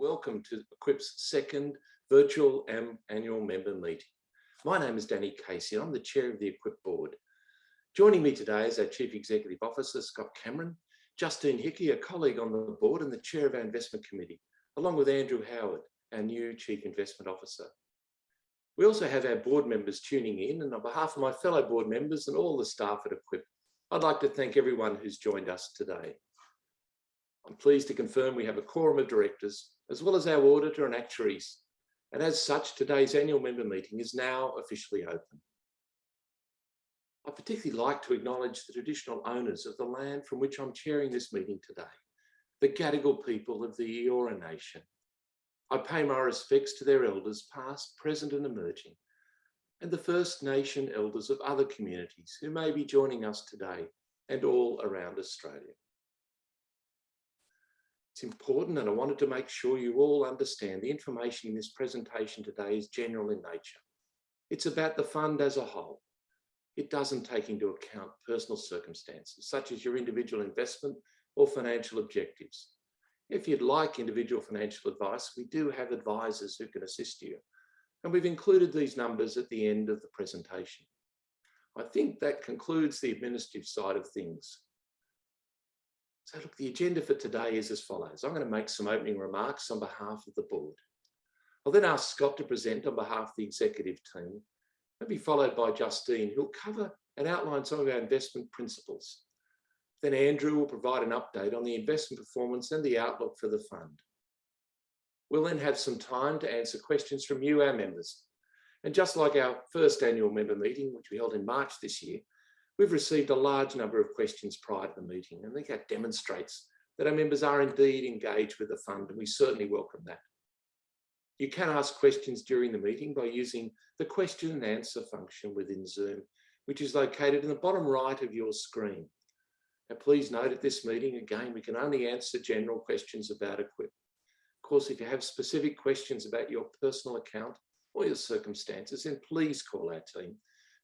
welcome to Equip's second virtual annual member meeting. My name is Danny Casey. And I'm the chair of the Equip board. Joining me today is our Chief Executive Officer, Scott Cameron, Justine Hickey, a colleague on the board and the chair of our investment committee, along with Andrew Howard, our new Chief Investment Officer. We also have our board members tuning in and on behalf of my fellow board members and all the staff at Equip, I'd like to thank everyone who's joined us today. I'm pleased to confirm we have a quorum of directors, as well as our auditor and actuaries. And as such, today's annual member meeting is now officially open. I particularly like to acknowledge the traditional owners of the land from which I'm chairing this meeting today, the Gadigal people of the Eora Nation. I pay my respects to their elders, past, present and emerging, and the First Nation elders of other communities who may be joining us today and all around Australia. It's important and I wanted to make sure you all understand the information in this presentation today is general in nature. It's about the fund as a whole. It doesn't take into account personal circumstances, such as your individual investment or financial objectives. If you'd like individual financial advice, we do have advisors who can assist you. And we've included these numbers at the end of the presentation. I think that concludes the administrative side of things. So look, the agenda for today is as follows. I'm going to make some opening remarks on behalf of the board. I'll then ask Scott to present on behalf of the executive team. I'll be followed by Justine, who'll cover and outline some of our investment principles. Then Andrew will provide an update on the investment performance and the outlook for the fund. We'll then have some time to answer questions from you, our members. And just like our first annual member meeting, which we held in March this year, We've received a large number of questions prior to the meeting, and I think that demonstrates that our members are indeed engaged with the fund, and we certainly welcome that. You can ask questions during the meeting by using the question and answer function within Zoom, which is located in the bottom right of your screen. Now, please note at this meeting, again, we can only answer general questions about Equip. Of course, if you have specific questions about your personal account or your circumstances, then please call our team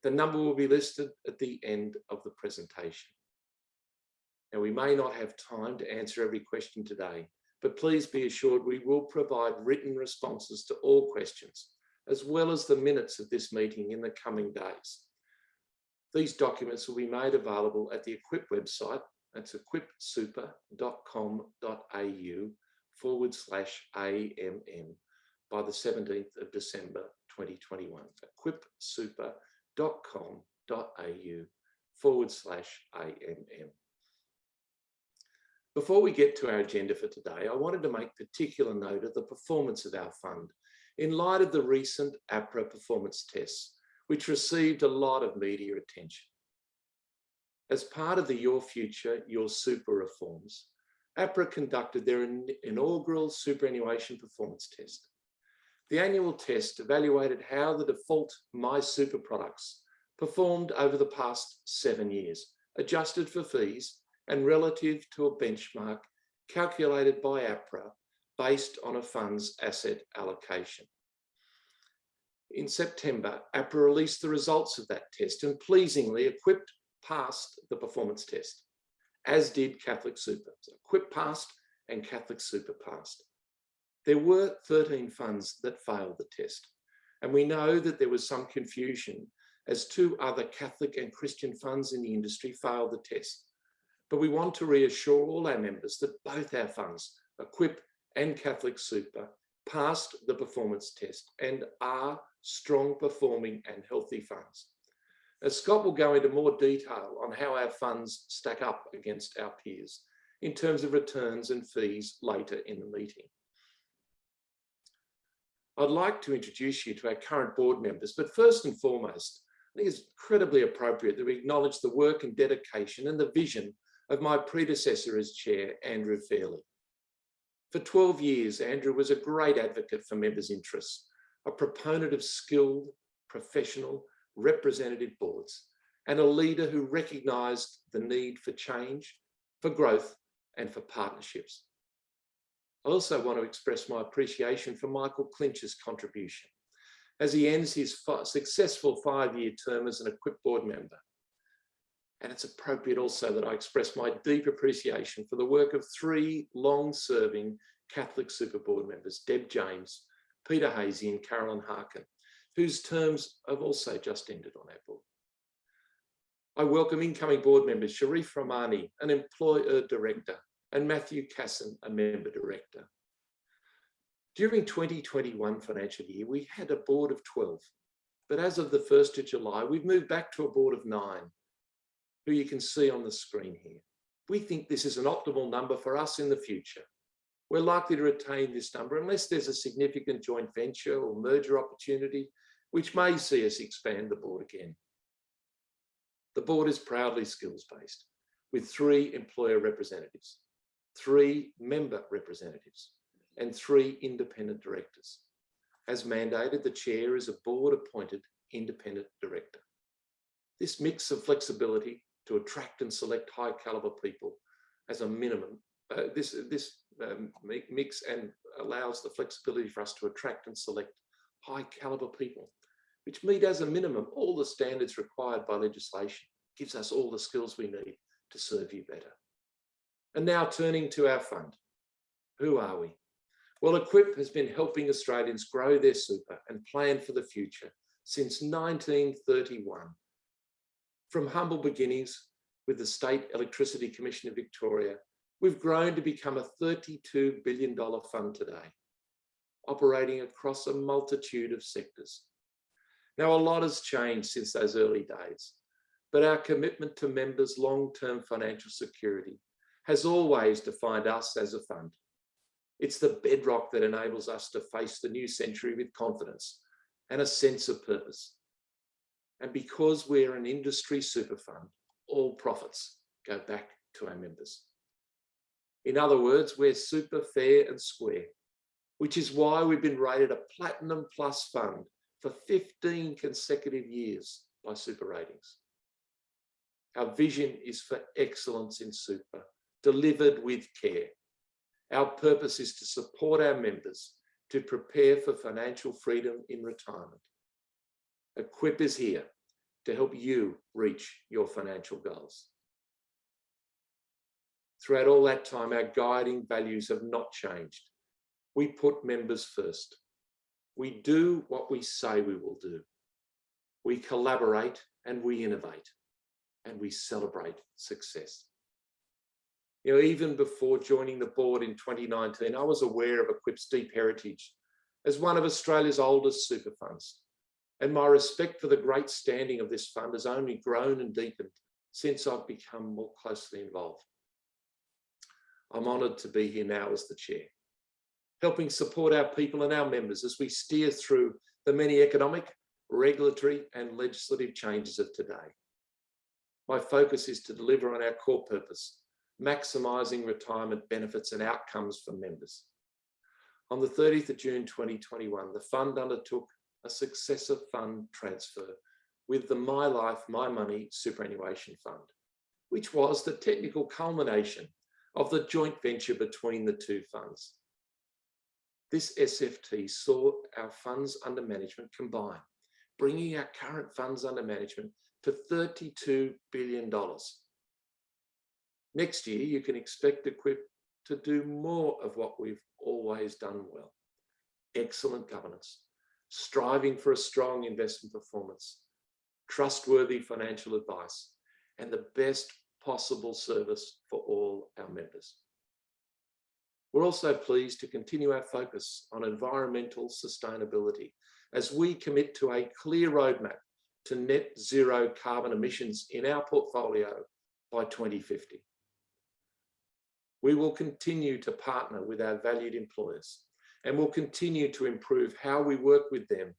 the number will be listed at the end of the presentation. Now, we may not have time to answer every question today, but please be assured we will provide written responses to all questions, as well as the minutes of this meeting in the coming days. These documents will be made available at the Equip website, that's equipsuper.com.au forward slash AMM by the 17th of December 2021. Equipsuper.com au forward slash AMM. Before we get to our agenda for today, I wanted to make particular note of the performance of our fund in light of the recent APRA performance tests, which received a lot of media attention. As part of the Your Future, Your Super reforms, APRA conducted their inaugural superannuation performance test. The annual test evaluated how the default My Super products performed over the past seven years, adjusted for fees and relative to a benchmark calculated by APRA based on a fund's asset allocation. In September, APRA released the results of that test and pleasingly Equip passed the performance test, as did Catholic Super. So passed and Catholic Super passed. There were 13 funds that failed the test. And we know that there was some confusion as two other Catholic and Christian funds in the industry failed the test. But we want to reassure all our members that both our funds, Equip and Catholic Super, passed the performance test and are strong performing and healthy funds. As Scott will go into more detail on how our funds stack up against our peers in terms of returns and fees later in the meeting. I'd like to introduce you to our current board members, but first and foremost, I think it's incredibly appropriate that we acknowledge the work and dedication and the vision of my predecessor as chair, Andrew Fairley. For 12 years, Andrew was a great advocate for members' interests, a proponent of skilled, professional, representative boards, and a leader who recognised the need for change, for growth, and for partnerships. I also want to express my appreciation for Michael Clinch's contribution as he ends his successful five-year term as an Equip board member. And it's appropriate also that I express my deep appreciation for the work of three long-serving Catholic Super Board members, Deb James, Peter Hazy and Carolyn Harkin, whose terms have also just ended on our board. I welcome incoming board members, Sharif Rahmani, an employer uh, director, and Matthew Casson, a member director. During 2021 financial year, we had a board of 12, but as of the 1st of July, we've moved back to a board of nine, who you can see on the screen here. We think this is an optimal number for us in the future. We're likely to retain this number unless there's a significant joint venture or merger opportunity, which may see us expand the board again. The board is proudly skills-based, with three employer representatives, three member representatives, and three independent directors. As mandated, the chair is a board-appointed independent director. This mix of flexibility to attract and select high caliber people as a minimum, uh, this, this um, mix and allows the flexibility for us to attract and select high caliber people, which meet as a minimum all the standards required by legislation, gives us all the skills we need to serve you better. And now turning to our fund. Who are we? Well, Equip has been helping Australians grow their super and plan for the future since 1931. From humble beginnings with the State Electricity Commission of Victoria, we've grown to become a $32 billion fund today, operating across a multitude of sectors. Now, a lot has changed since those early days, but our commitment to members' long-term financial security has always defined us as a fund. It's the bedrock that enables us to face the new century with confidence and a sense of purpose. And because we're an industry super fund, all profits go back to our members. In other words, we're super fair and square, which is why we've been rated a Platinum Plus fund for 15 consecutive years by Super Ratings. Our vision is for excellence in super, delivered with care. Our purpose is to support our members to prepare for financial freedom in retirement. Equip is here to help you reach your financial goals. Throughout all that time, our guiding values have not changed. We put members first. We do what we say we will do. We collaborate and we innovate and we celebrate success. You know, even before joining the board in 2019, I was aware of Equip's deep heritage as one of Australia's oldest super funds. And my respect for the great standing of this fund has only grown and deepened since I've become more closely involved. I'm honoured to be here now as the chair, helping support our people and our members as we steer through the many economic, regulatory and legislative changes of today. My focus is to deliver on our core purpose maximising retirement benefits and outcomes for members. On the 30th of June 2021, the fund undertook a successor fund transfer with the My Life, My Money Superannuation Fund, which was the technical culmination of the joint venture between the two funds. This SFT saw our funds under management combine, bringing our current funds under management to $32 billion Next year, you can expect Equip to do more of what we've always done well. Excellent governance, striving for a strong investment performance, trustworthy financial advice, and the best possible service for all our members. We're also pleased to continue our focus on environmental sustainability as we commit to a clear roadmap to net zero carbon emissions in our portfolio by 2050 we will continue to partner with our valued employers and will continue to improve how we work with them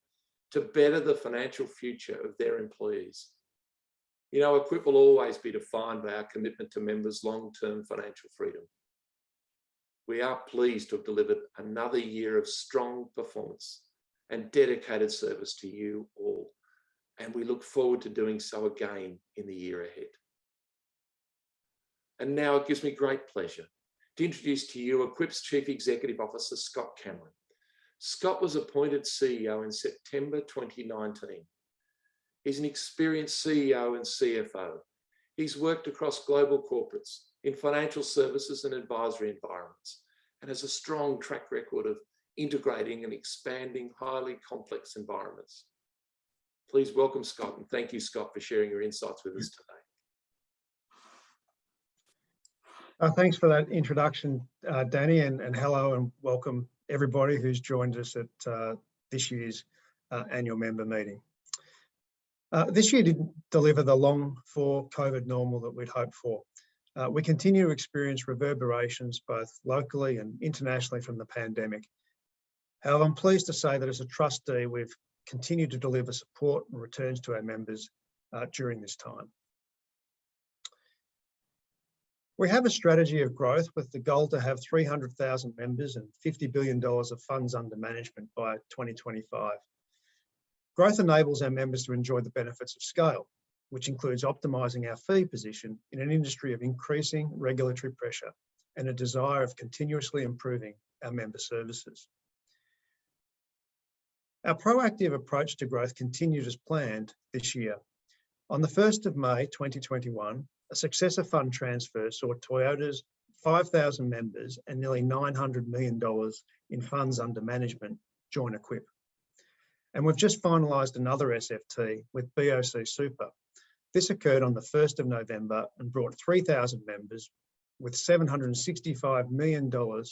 to better the financial future of their employees. You know, Equip will always be defined by our commitment to members' long-term financial freedom. We are pleased to have delivered another year of strong performance and dedicated service to you all, and we look forward to doing so again in the year ahead. And now it gives me great pleasure to introduce to you Equip's Chief Executive Officer, Scott Cameron. Scott was appointed CEO in September 2019. He's an experienced CEO and CFO. He's worked across global corporates in financial services and advisory environments and has a strong track record of integrating and expanding highly complex environments. Please welcome Scott and thank you, Scott, for sharing your insights with us today. Uh, thanks for that introduction, uh, Danny, and, and, hello and welcome everybody who's joined us at uh, this year's uh, annual member meeting. Uh, this year didn't deliver the long for COVID normal that we'd hoped for. Uh, we continue to experience reverberations both locally and internationally from the pandemic. However, I'm pleased to say that as a trustee, we've continued to deliver support and returns to our members during this time. We have a strategy of growth with the goal to have 300,000 members and $50 billion of funds under management by 2025. Growth enables our members to enjoy the benefits of scale, which includes optimising our fee position in an industry of increasing regulatory pressure and a desire of continuously improving our member services. Our proactive approach to growth continued as planned this year. On the 1st of May 2021, a successor fund transfer saw Toyota's 5,000 members and nearly $900 million in funds under management join Equip. And we've just finalised another SFT with BOC Super. This occurred on the 1st of November and brought 3,000 members with $765 million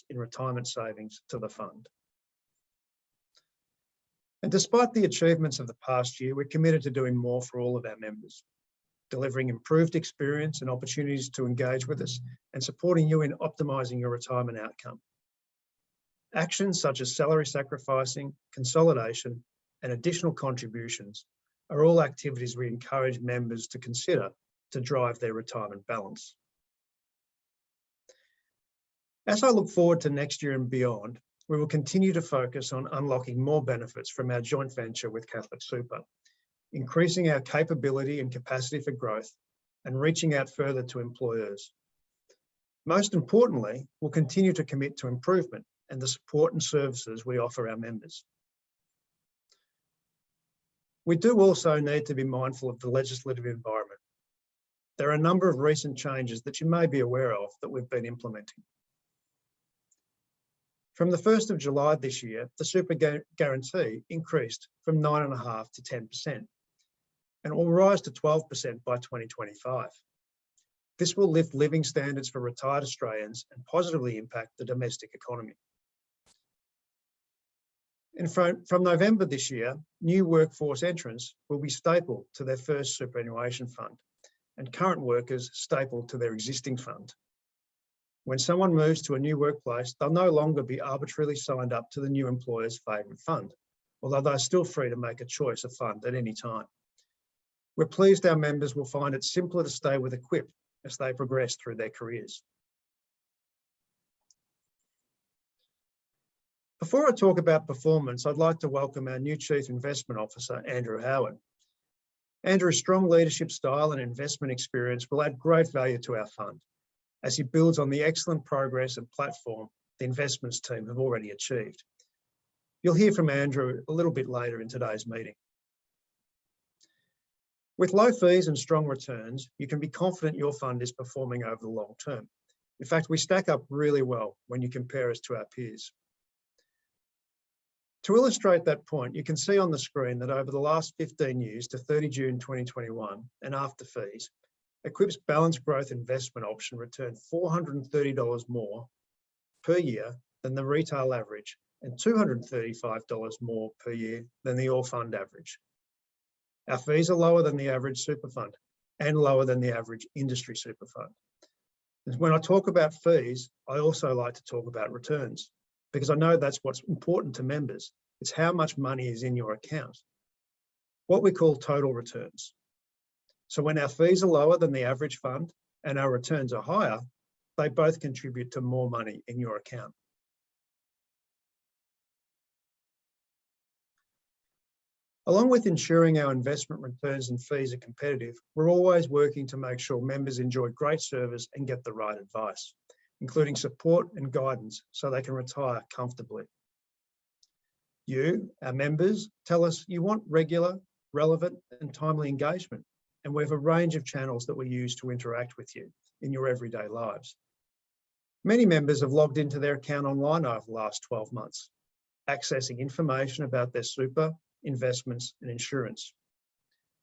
in retirement savings to the fund. And despite the achievements of the past year, we're committed to doing more for all of our members delivering improved experience and opportunities to engage with us, and supporting you in optimising your retirement outcome. Actions such as salary sacrificing, consolidation, and additional contributions are all activities we encourage members to consider to drive their retirement balance. As I look forward to next year and beyond, we will continue to focus on unlocking more benefits from our joint venture with Catholic Super increasing our capability and capacity for growth, and reaching out further to employers. Most importantly, we'll continue to commit to improvement and the support and services we offer our members. We do also need to be mindful of the legislative environment. There are a number of recent changes that you may be aware of that we've been implementing. From the 1st of July this year, the super guarantee increased from 9.5 to 10% and will rise to 12% by 2025. This will lift living standards for retired Australians and positively impact the domestic economy. And from, from November this year, new workforce entrants will be stapled to their first superannuation fund and current workers stapled to their existing fund. When someone moves to a new workplace, they'll no longer be arbitrarily signed up to the new employer's favourite fund, although they're still free to make a choice of fund at any time. We're pleased our members will find it simpler to stay with Equip as they progress through their careers. Before I talk about performance, I'd like to welcome our new Chief Investment Officer, Andrew Howard. Andrew's strong leadership style and investment experience will add great value to our fund as he builds on the excellent progress and platform the investments team have already achieved. You'll hear from Andrew a little bit later in today's meeting. With low fees and strong returns, you can be confident your fund is performing over the long term. In fact, we stack up really well when you compare us to our peers. To illustrate that point, you can see on the screen that over the last 15 years to 30 June 2021 and after fees, Equip's balanced growth investment option returned $430 more per year than the retail average and $235 more per year than the all fund average. Our fees are lower than the average super fund and lower than the average industry super fund. when I talk about fees, I also like to talk about returns because I know that's what's important to members. It's how much money is in your account. What we call total returns. So when our fees are lower than the average fund and our returns are higher, they both contribute to more money in your account. Along with ensuring our investment returns and fees are competitive, we're always working to make sure members enjoy great service and get the right advice, including support and guidance so they can retire comfortably. You, our members, tell us you want regular, relevant and timely engagement, and we have a range of channels that we use to interact with you in your everyday lives. Many members have logged into their account online over the last 12 months, accessing information about their super, investments and insurance.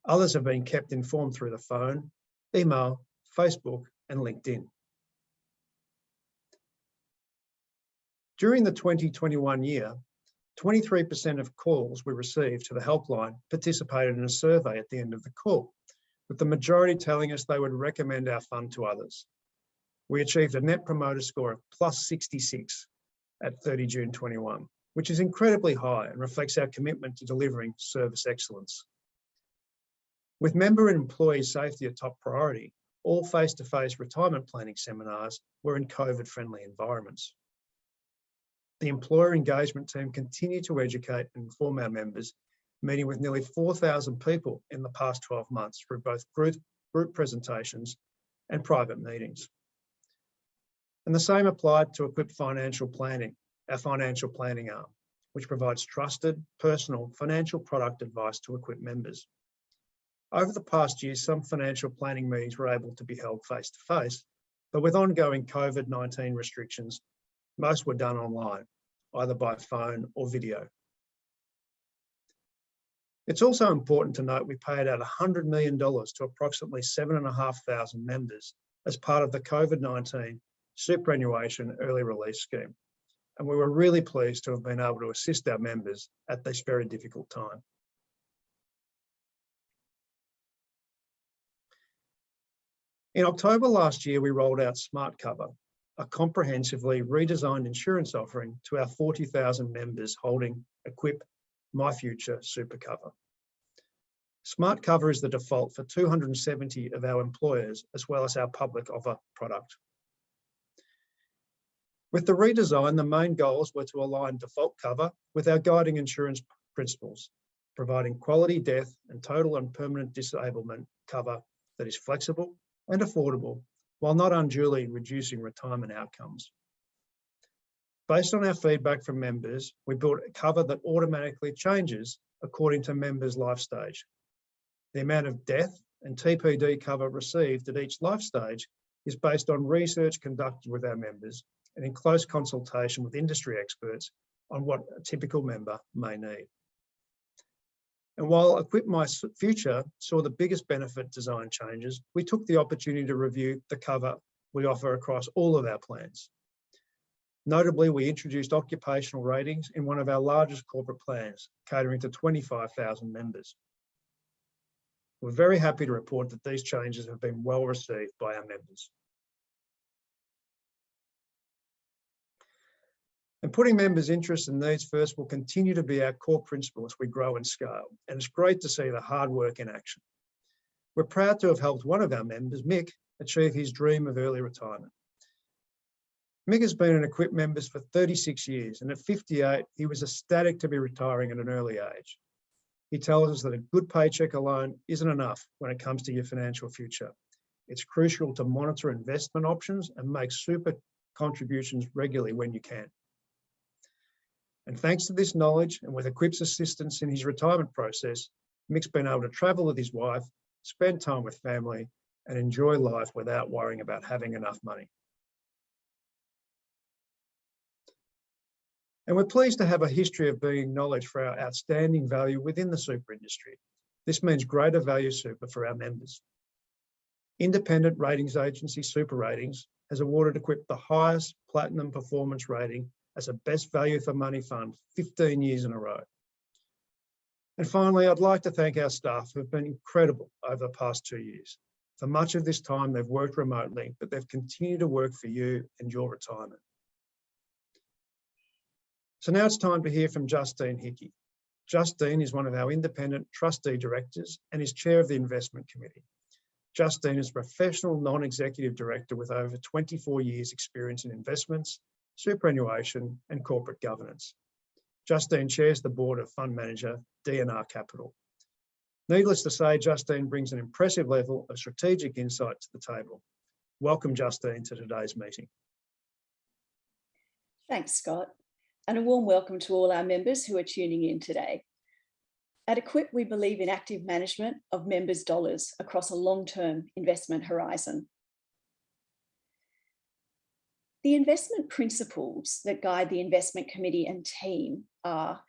Others have been kept informed through the phone, email, Facebook and LinkedIn. During the 2021 year, 23% of calls we received to the helpline participated in a survey at the end of the call, with the majority telling us they would recommend our fund to others. We achieved a net promoter score of plus 66 at 30 June 21, which is incredibly high and reflects our commitment to delivering service excellence. With member and employee safety a top priority, all face-to-face -face retirement planning seminars were in COVID-friendly environments. The employer engagement team continued to educate and inform our members, meeting with nearly 4,000 people in the past 12 months through both group, group presentations and private meetings. And the same applied to Equip Financial Planning, our financial planning arm, which provides trusted, personal financial product advice to Equip members. Over the past year, some financial planning meetings were able to be held face to face, but with ongoing COVID-19 restrictions, most were done online, either by phone or video. It's also important to note we paid out $100 million to approximately 7,500 members as part of the COVID-19 superannuation early release scheme. And we were really pleased to have been able to assist our members at this very difficult time. In October last year, we rolled out Smart Cover, a comprehensively redesigned insurance offering to our 40,000 members holding Equip My Future Super Cover. Smart Cover is the default for 270 of our employers, as well as our public offer product. With the redesign, the main goals were to align default cover with our guiding insurance principles, providing quality death and total and permanent disablement cover that is flexible and affordable while not unduly reducing retirement outcomes. Based on our feedback from members, we built a cover that automatically changes according to members' life stage. The amount of death and TPD cover received at each life stage is based on research conducted with our members and in close consultation with industry experts on what a typical member may need. And while Equip My Future saw the biggest benefit design changes, we took the opportunity to review the cover we offer across all of our plans. Notably, we introduced occupational ratings in one of our largest corporate plans, catering to 25,000 members. We're very happy to report that these changes have been well received by our members. And putting members' interests and needs first will continue to be our core principle as we grow and scale. And it's great to see the hard work in action. We're proud to have helped one of our members, Mick, achieve his dream of early retirement. Mick has been an Equip member for 36 years, and at 58, he was ecstatic to be retiring at an early age. He tells us that a good paycheck alone isn't enough when it comes to your financial future. It's crucial to monitor investment options and make super contributions regularly when you can. And thanks to this knowledge and with Equip's assistance in his retirement process, Mick's been able to travel with his wife, spend time with family, and enjoy life without worrying about having enough money. And we're pleased to have a history of being acknowledged for our outstanding value within the super industry. This means greater value super for our members. Independent ratings agency Super Ratings has awarded Equip the highest platinum performance rating as a best value for money fund 15 years in a row. And finally, I'd like to thank our staff who have been incredible over the past two years. For much of this time, they've worked remotely, but they've continued to work for you and your retirement. So now it's time to hear from Justine Hickey. Justine is one of our independent trustee directors and is chair of the investment committee. Justine is a professional non-executive director with over 24 years experience in investments, superannuation and corporate governance. Justine chairs the board of fund manager DNR Capital. Needless to say, Justine brings an impressive level of strategic insight to the table. Welcome, Justine, to today's meeting. Thanks, Scott, and a warm welcome to all our members who are tuning in today. At Equip, we believe in active management of members' dollars across a long-term investment horizon. The investment principles that guide the investment committee and team are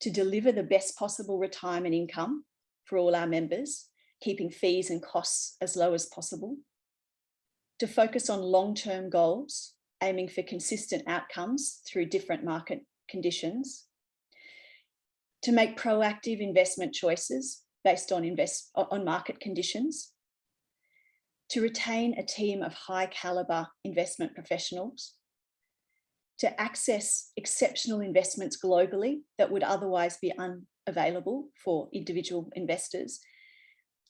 to deliver the best possible retirement income for all our members, keeping fees and costs as low as possible, to focus on long-term goals, aiming for consistent outcomes through different market conditions, to make proactive investment choices based on, invest, on market conditions, to retain a team of high caliber investment professionals, to access exceptional investments globally that would otherwise be unavailable for individual investors,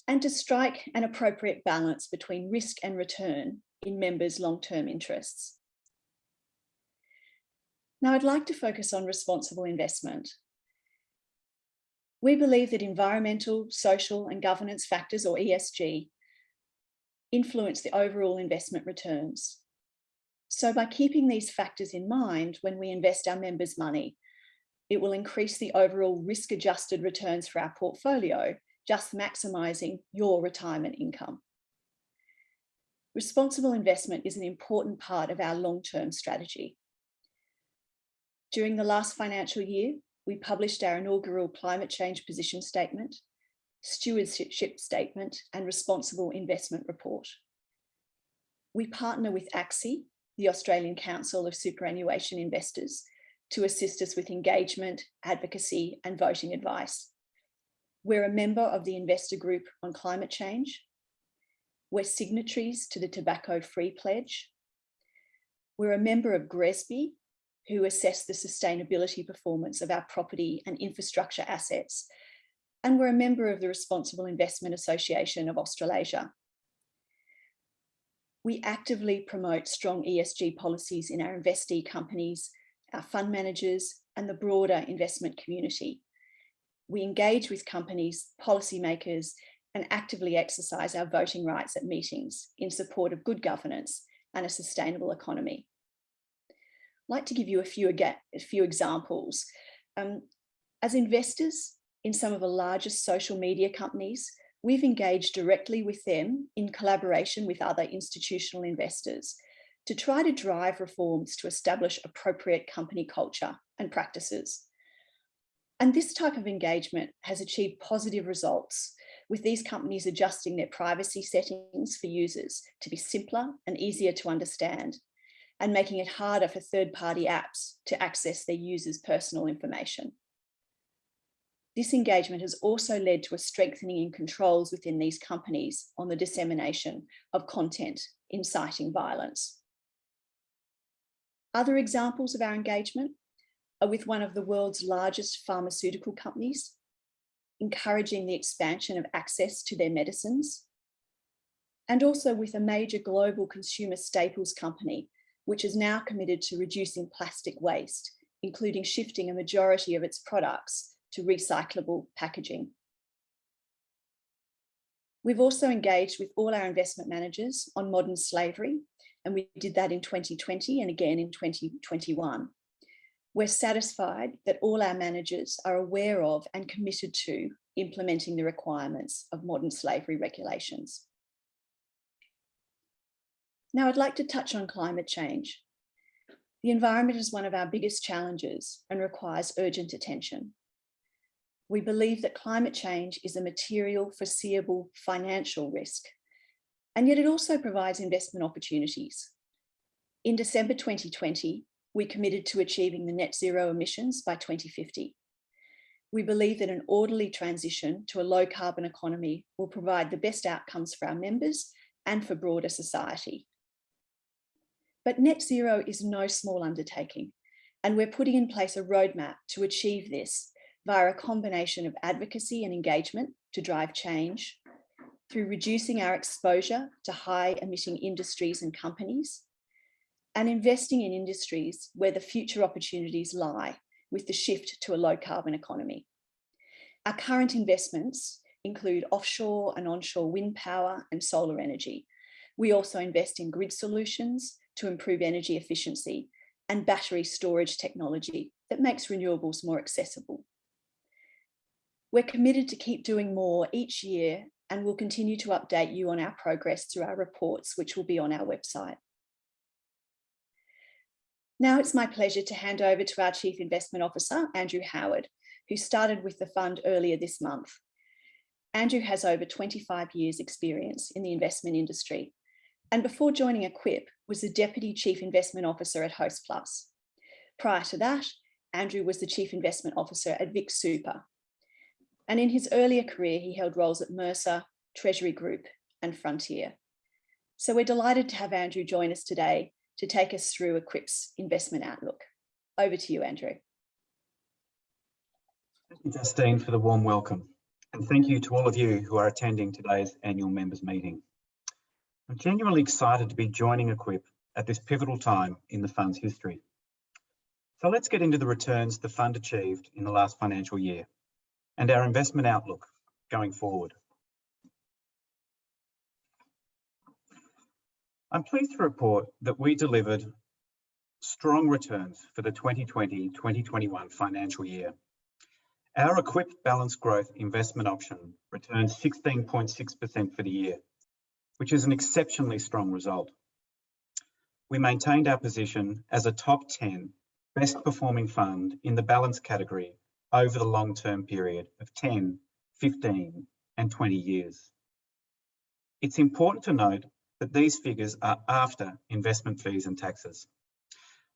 and to strike an appropriate balance between risk and return in members' long-term interests. Now I'd like to focus on responsible investment. We believe that environmental, social and governance factors or ESG influence the overall investment returns. So by keeping these factors in mind when we invest our members' money, it will increase the overall risk adjusted returns for our portfolio, just maximising your retirement income. Responsible investment is an important part of our long-term strategy. During the last financial year, we published our inaugural climate change position statement, stewardship statement and responsible investment report. We partner with ACSI, the Australian Council of Superannuation Investors, to assist us with engagement, advocacy and voting advice. We're a member of the Investor Group on Climate Change. We're signatories to the Tobacco Free Pledge. We're a member of GRESB, who assess the sustainability performance of our property and infrastructure assets and we're a member of the Responsible Investment Association of Australasia. We actively promote strong ESG policies in our investee companies, our fund managers, and the broader investment community. We engage with companies, policymakers, and actively exercise our voting rights at meetings in support of good governance and a sustainable economy. I'd like to give you a few, a few examples. Um, as investors, in some of the largest social media companies, we've engaged directly with them in collaboration with other institutional investors to try to drive reforms to establish appropriate company culture and practices. And this type of engagement has achieved positive results with these companies adjusting their privacy settings for users to be simpler and easier to understand and making it harder for third-party apps to access their users' personal information. This engagement has also led to a strengthening in controls within these companies on the dissemination of content inciting violence. Other examples of our engagement are with one of the world's largest pharmaceutical companies, encouraging the expansion of access to their medicines, and also with a major global consumer staples company, which is now committed to reducing plastic waste, including shifting a majority of its products to recyclable packaging. We've also engaged with all our investment managers on modern slavery, and we did that in 2020 and again in 2021. We're satisfied that all our managers are aware of and committed to implementing the requirements of modern slavery regulations. Now I'd like to touch on climate change. The environment is one of our biggest challenges and requires urgent attention we believe that climate change is a material, foreseeable financial risk, and yet it also provides investment opportunities. In December 2020, we committed to achieving the net zero emissions by 2050. We believe that an orderly transition to a low carbon economy will provide the best outcomes for our members and for broader society. But net zero is no small undertaking, and we're putting in place a roadmap to achieve this via a combination of advocacy and engagement to drive change, through reducing our exposure to high emitting industries and companies, and investing in industries where the future opportunities lie with the shift to a low carbon economy. Our current investments include offshore and onshore wind power and solar energy. We also invest in grid solutions to improve energy efficiency and battery storage technology that makes renewables more accessible. We're committed to keep doing more each year and we'll continue to update you on our progress through our reports, which will be on our website. Now it's my pleasure to hand over to our Chief Investment Officer, Andrew Howard, who started with the fund earlier this month. Andrew has over 25 years experience in the investment industry and before joining Equip was the Deputy Chief Investment Officer at Hostplus. Prior to that, Andrew was the Chief Investment Officer at Vic Super. And in his earlier career, he held roles at Mercer, Treasury Group and Frontier. So we're delighted to have Andrew join us today to take us through Equip's investment outlook. Over to you, Andrew. Thank you, Justine, for the warm welcome. And thank you to all of you who are attending today's annual members meeting. I'm genuinely excited to be joining Equip at this pivotal time in the fund's history. So let's get into the returns the fund achieved in the last financial year and our investment outlook going forward. I'm pleased to report that we delivered strong returns for the 2020-2021 financial year. Our Equip balanced growth investment option returned 16.6% for the year, which is an exceptionally strong result. We maintained our position as a top 10 best performing fund in the balance category over the long-term period of 10, 15 and 20 years. It's important to note that these figures are after investment fees and taxes.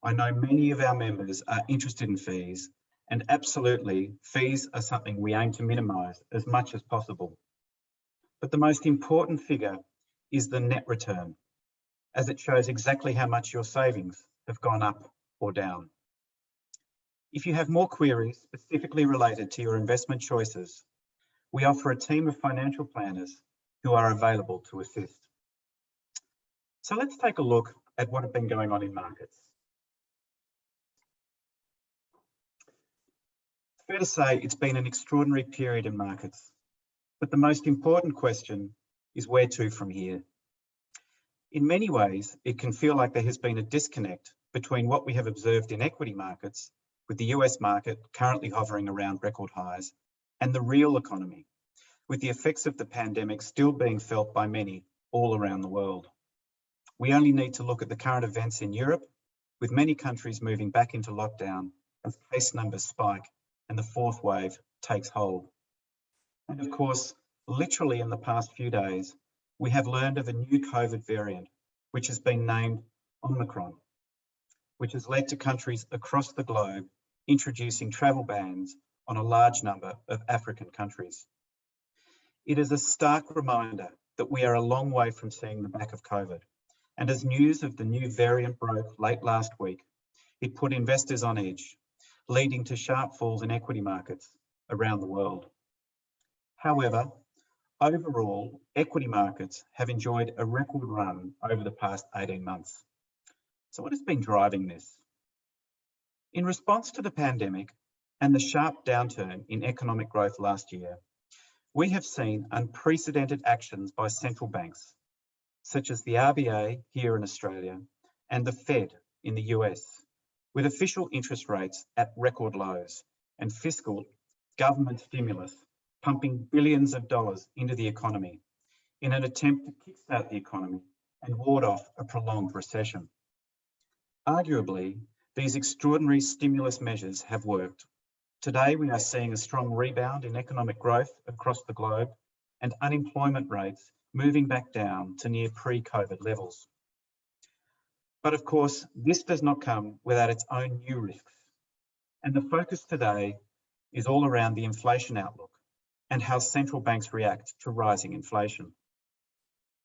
I know many of our members are interested in fees and absolutely fees are something we aim to minimise as much as possible. But the most important figure is the net return as it shows exactly how much your savings have gone up or down. If you have more queries specifically related to your investment choices, we offer a team of financial planners who are available to assist. So let's take a look at what has been going on in markets. It's fair to say it's been an extraordinary period in markets, but the most important question is where to from here. In many ways, it can feel like there has been a disconnect between what we have observed in equity markets, with the US market currently hovering around record highs, and the real economy, with the effects of the pandemic still being felt by many all around the world. We only need to look at the current events in Europe, with many countries moving back into lockdown as case numbers spike and the fourth wave takes hold. And of course, literally in the past few days, we have learned of a new COVID variant, which has been named Omicron, which has led to countries across the globe introducing travel bans on a large number of African countries. It is a stark reminder that we are a long way from seeing the back of COVID and as news of the new variant broke late last week, it put investors on edge, leading to sharp falls in equity markets around the world. However, overall, equity markets have enjoyed a record run over the past 18 months. So what has been driving this? In response to the pandemic and the sharp downturn in economic growth last year, we have seen unprecedented actions by central banks such as the RBA here in Australia and the Fed in the US, with official interest rates at record lows and fiscal government stimulus pumping billions of dollars into the economy in an attempt to kickstart the economy and ward off a prolonged recession. Arguably, these extraordinary stimulus measures have worked. Today, we are seeing a strong rebound in economic growth across the globe and unemployment rates moving back down to near pre-COVID levels. But of course, this does not come without its own new risks. And the focus today is all around the inflation outlook and how central banks react to rising inflation.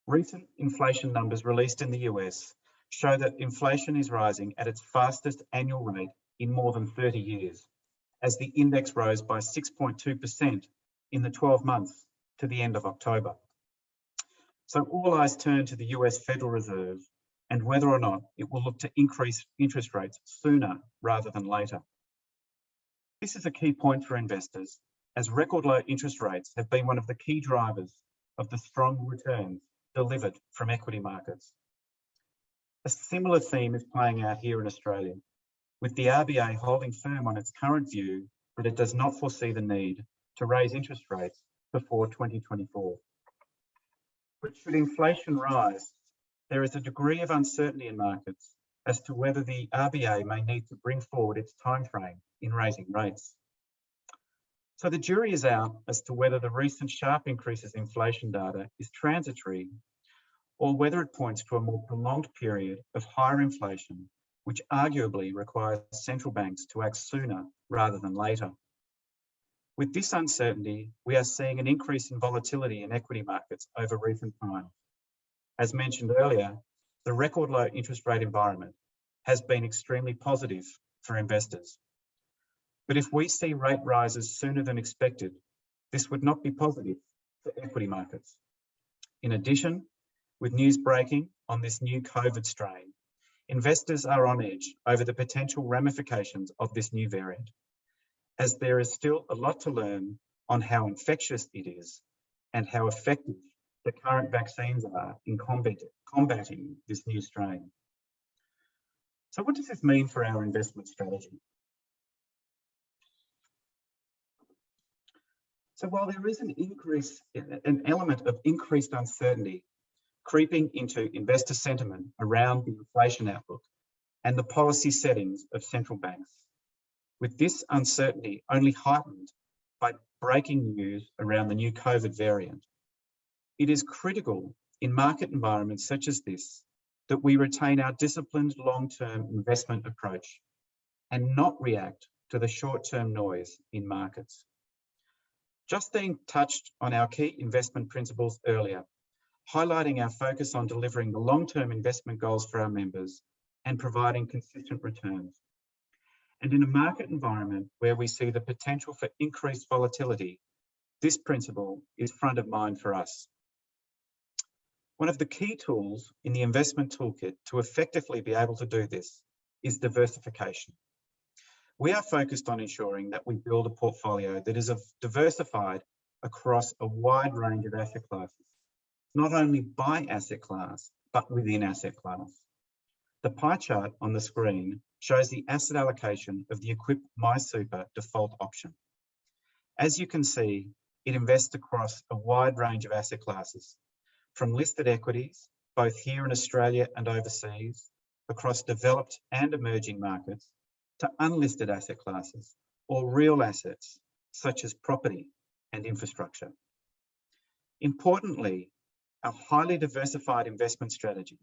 Recent inflation numbers released in the US show that inflation is rising at its fastest annual rate in more than 30 years, as the index rose by 6.2% in the 12 months to the end of October. So all eyes turn to the US Federal Reserve and whether or not it will look to increase interest rates sooner rather than later. This is a key point for investors as record low interest rates have been one of the key drivers of the strong returns delivered from equity markets. A similar theme is playing out here in Australia, with the RBA holding firm on its current view that it does not foresee the need to raise interest rates before 2024. But should inflation rise, there is a degree of uncertainty in markets as to whether the RBA may need to bring forward its timeframe in raising rates. So the jury is out as to whether the recent sharp increases in inflation data is transitory or whether it points to a more prolonged period of higher inflation, which arguably requires central banks to act sooner rather than later. With this uncertainty, we are seeing an increase in volatility in equity markets over recent times. As mentioned earlier, the record low interest rate environment has been extremely positive for investors. But if we see rate rises sooner than expected, this would not be positive for equity markets. In addition, with news breaking on this new COVID strain, investors are on edge over the potential ramifications of this new variant, as there is still a lot to learn on how infectious it is and how effective the current vaccines are in combat, combating this new strain. So what does this mean for our investment strategy? So while there is an increase, an element of increased uncertainty creeping into investor sentiment around the inflation outlook and the policy settings of central banks, with this uncertainty only heightened by breaking news around the new COVID variant, it is critical in market environments such as this that we retain our disciplined long-term investment approach and not react to the short-term noise in markets. Justine touched on our key investment principles earlier, highlighting our focus on delivering the long-term investment goals for our members and providing consistent returns. And in a market environment where we see the potential for increased volatility, this principle is front of mind for us. One of the key tools in the investment toolkit to effectively be able to do this is diversification we are focused on ensuring that we build a portfolio that is diversified across a wide range of asset classes, not only by asset class, but within asset class. The pie chart on the screen shows the asset allocation of the Equip MySuper default option. As you can see, it invests across a wide range of asset classes, from listed equities, both here in Australia and overseas, across developed and emerging markets, to unlisted asset classes or real assets such as property and infrastructure. Importantly, our highly diversified investment strategy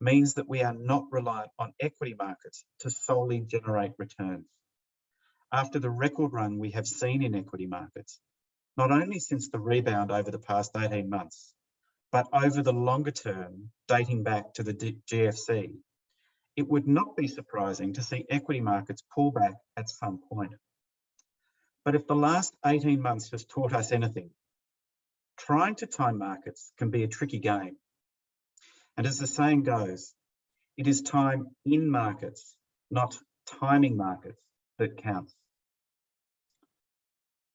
means that we are not reliant on equity markets to solely generate returns. After the record run we have seen in equity markets, not only since the rebound over the past 18 months, but over the longer term dating back to the GFC, it would not be surprising to see equity markets pull back at some point. But if the last 18 months has taught us anything, trying to time markets can be a tricky game. And as the saying goes, it is time in markets, not timing markets, that counts.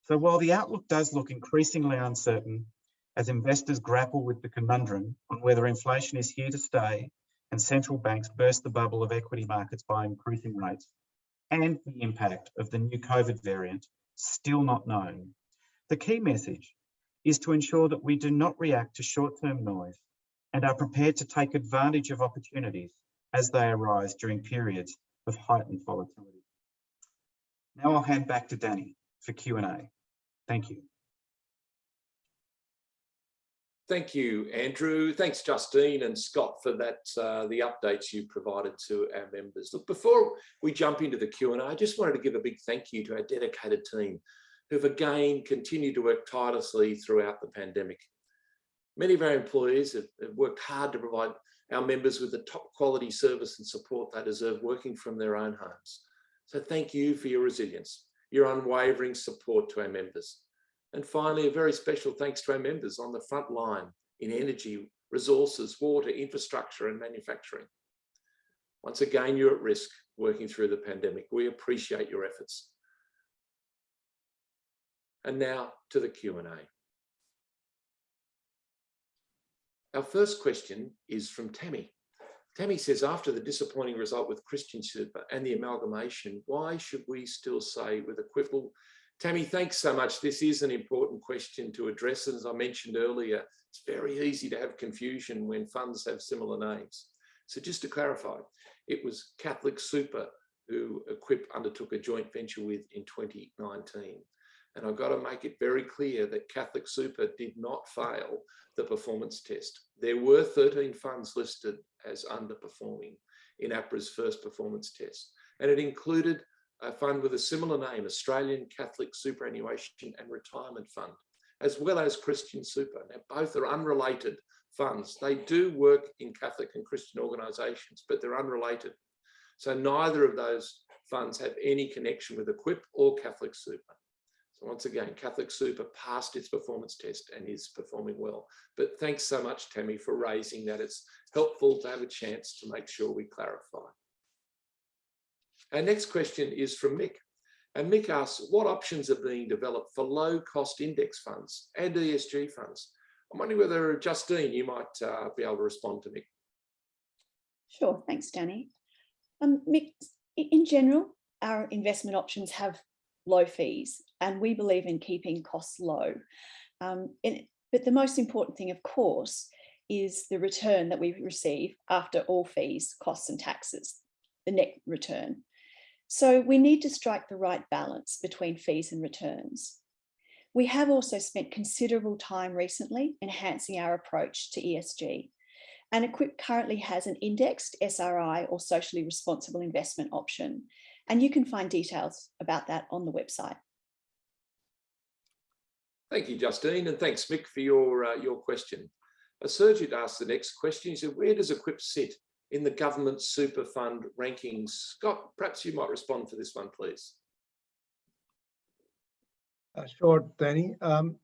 So while the outlook does look increasingly uncertain as investors grapple with the conundrum on whether inflation is here to stay and central banks burst the bubble of equity markets by increasing rates, and the impact of the new COVID variant still not known. The key message is to ensure that we do not react to short-term noise and are prepared to take advantage of opportunities as they arise during periods of heightened volatility. Now I'll hand back to Danny for Q&A. Thank you. Thank you, Andrew. Thanks, Justine and Scott, for that, uh, the updates you provided to our members. Look, before we jump into the Q&A, I just wanted to give a big thank you to our dedicated team who've again continued to work tirelessly throughout the pandemic. Many of our employees have, have worked hard to provide our members with the top quality service and support they deserve working from their own homes. So thank you for your resilience, your unwavering support to our members. And finally, a very special thanks to our members on the front line in energy, resources, water, infrastructure and manufacturing. Once again, you're at risk working through the pandemic. We appreciate your efforts. And now to the Q&A. Our first question is from Tammy. Tammy says, after the disappointing result with Christian Super and the amalgamation, why should we still say with Equitable Tammy, thanks so much. This is an important question to address. As I mentioned earlier, it's very easy to have confusion when funds have similar names. So just to clarify, It was Catholic Super who Equip undertook a joint venture with in 2019. And I've got to make it very clear that Catholic Super did not fail the performance test. There were 13 funds listed as underperforming in APRA's first performance test. And it included a fund with a similar name, Australian Catholic Superannuation and Retirement Fund, as well as Christian Super. Now, both are unrelated funds. They do work in Catholic and Christian organisations, but they're unrelated. So neither of those funds have any connection with Equip or Catholic Super. So once again, Catholic Super passed its performance test and is performing well. But thanks so much, Tammy, for raising that. It's helpful to have a chance to make sure we clarify. Our next question is from Mick. And Mick asks, what options are being developed for low cost index funds and ESG funds? I'm wondering whether Justine, you might uh, be able to respond to Mick. Sure, thanks, Danny. Um, Mick, in general, our investment options have low fees and we believe in keeping costs low. Um, but the most important thing, of course, is the return that we receive after all fees, costs and taxes, the net return. So we need to strike the right balance between fees and returns. We have also spent considerable time recently enhancing our approach to ESG. And Equip currently has an indexed SRI or socially responsible investment option. And you can find details about that on the website. Thank you, Justine, and thanks, Mick, for your, uh, your question. A Sergit asked the next question. He said, where does Equip sit in the government super fund rankings? Scott, perhaps you might respond to this one, please. Uh, sure, Danny. Um,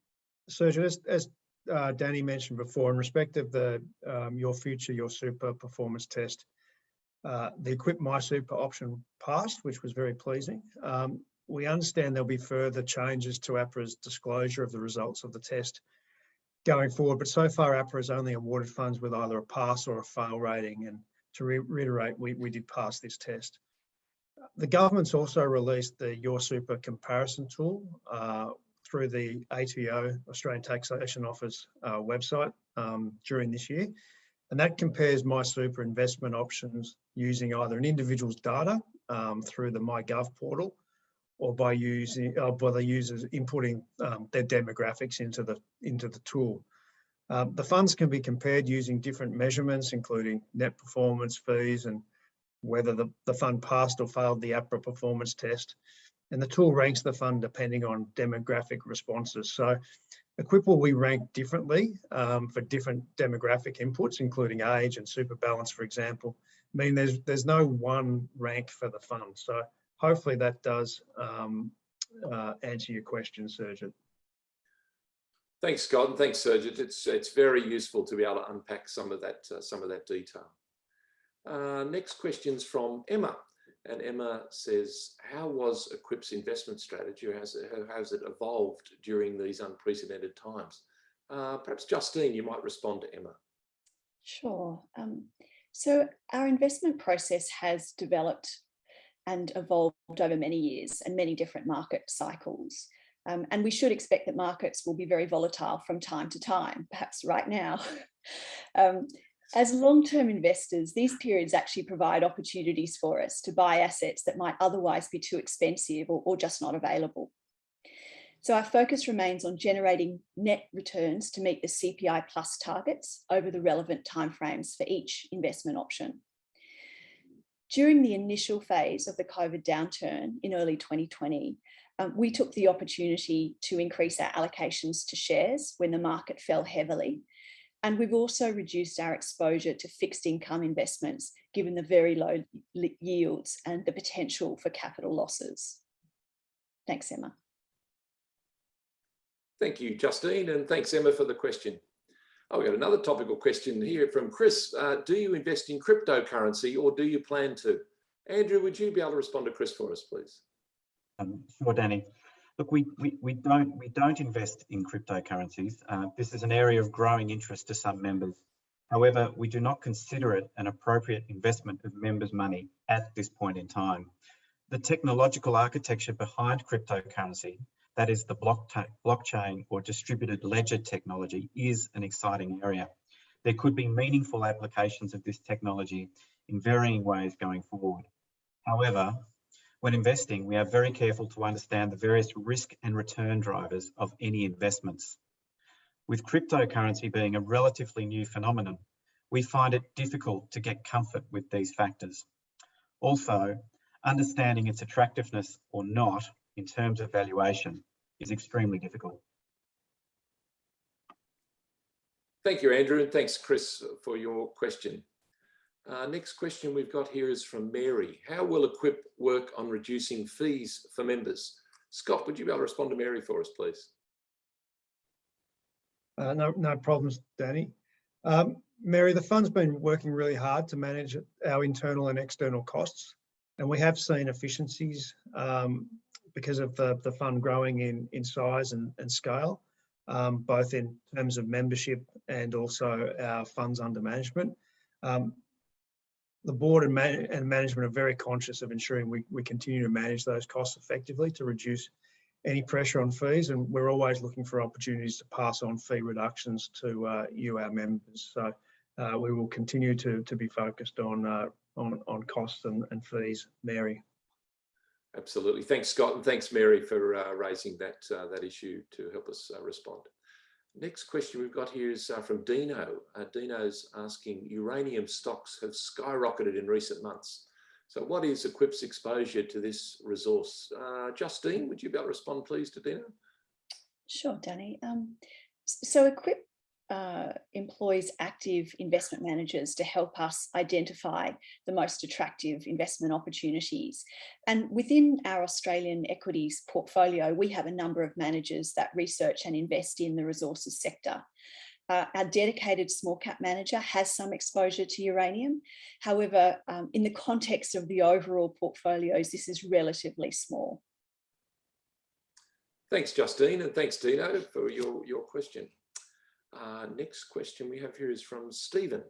Sergio, as, as uh, Danny mentioned before, in respect of the um, Your Future, Your Super performance test, uh, the Equip My Super option passed, which was very pleasing. Um, we understand there'll be further changes to APRA's disclosure of the results of the test going forward, but so far APRA has only awarded funds with either a pass or a fail rating. And to re reiterate, we, we did pass this test. The government's also released the Your Super comparison tool uh, through the ATO, Australian Taxation Office uh, website um, during this year. And that compares My Super investment options using either an individual's data um, through the MyGov portal or by using uh, by the users inputting um, their demographics into the into the tool. Um, the funds can be compared using different measurements, including net performance fees and whether the, the fund passed or failed the APRA performance test. And the tool ranks the fund depending on demographic responses. So Equip will be ranked differently um, for different demographic inputs, including age and super balance, for example. I mean, there's, there's no one rank for the fund. So hopefully that does um, uh, answer your question, Sergeant. Thanks, Scott, and thanks, Sergeant. It's it's very useful to be able to unpack some of that uh, some of that detail. Uh, next question's from Emma, and Emma says, "How was Equip's investment strategy? How has it, how has it evolved during these unprecedented times?" Uh, perhaps Justine, you might respond to Emma. Sure. Um, so our investment process has developed and evolved over many years and many different market cycles. Um, and we should expect that markets will be very volatile from time to time, perhaps right now. um, as long-term investors, these periods actually provide opportunities for us to buy assets that might otherwise be too expensive or, or just not available. So our focus remains on generating net returns to meet the CPI plus targets over the relevant timeframes for each investment option. During the initial phase of the COVID downturn in early 2020, um, we took the opportunity to increase our allocations to shares when the market fell heavily. And we've also reduced our exposure to fixed income investments, given the very low yields and the potential for capital losses. Thanks, Emma. Thank you, Justine, and thanks, Emma, for the question. Oh, we got another topical question here from Chris. Uh, do you invest in cryptocurrency or do you plan to? Andrew, would you be able to respond to Chris for us, please? Um, sure, Danny. Look, we, we, we, don't, we don't invest in cryptocurrencies. Uh, this is an area of growing interest to some members. However, we do not consider it an appropriate investment of members' money at this point in time. The technological architecture behind cryptocurrency that is the blockchain or distributed ledger technology is an exciting area. There could be meaningful applications of this technology in varying ways going forward. However, when investing, we are very careful to understand the various risk and return drivers of any investments. With cryptocurrency being a relatively new phenomenon, we find it difficult to get comfort with these factors. Also, understanding its attractiveness or not in terms of valuation is extremely difficult. Thank you, Andrew, and thanks, Chris, for your question. Uh, next question we've got here is from Mary. How will Equip work on reducing fees for members? Scott, would you be able to respond to Mary for us, please? Uh, no, no problems, Danny. Um, Mary, the fund's been working really hard to manage our internal and external costs, and we have seen efficiencies um, because of the, the fund growing in, in size and, and scale, um, both in terms of membership and also our funds under management. Um, the board and, man and management are very conscious of ensuring we, we continue to manage those costs effectively to reduce any pressure on fees and we're always looking for opportunities to pass on fee reductions to uh, you, our members. So uh, we will continue to, to be focused on, uh, on, on costs and, and fees. Mary. Absolutely. Thanks, Scott, and thanks, Mary, for uh, raising that, uh, that issue to help us uh, respond. Next question we've got here is from Dino. Dino's asking, uranium stocks have skyrocketed in recent months. So what is Equip's exposure to this resource? Uh, Justine, would you be able to respond please to Dino? Sure, Danny. Um, so Equip uh, employs active investment managers to help us identify the most attractive investment opportunities. And within our Australian equities portfolio, we have a number of managers that research and invest in the resources sector. Uh, our dedicated small cap manager has some exposure to uranium. However, um, in the context of the overall portfolios, this is relatively small. Thanks, Justine, and thanks, Dino, for your, your question. Uh, next question we have here is from Stephen.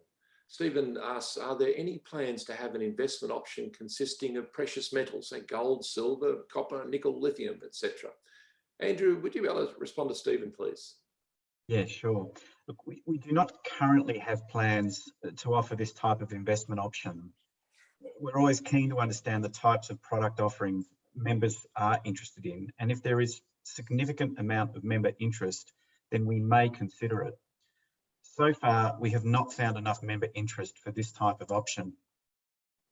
Stephen asks, are there any plans to have an investment option consisting of precious metals, say gold, silver, copper, nickel, lithium, etc.? Andrew, would you be able to respond to Stephen, please? Yeah, sure. Look, we, we do not currently have plans to offer this type of investment option. We're always keen to understand the types of product offerings members are interested in. And if there is significant amount of member interest, then we may consider it. So far, we have not found enough member interest for this type of option.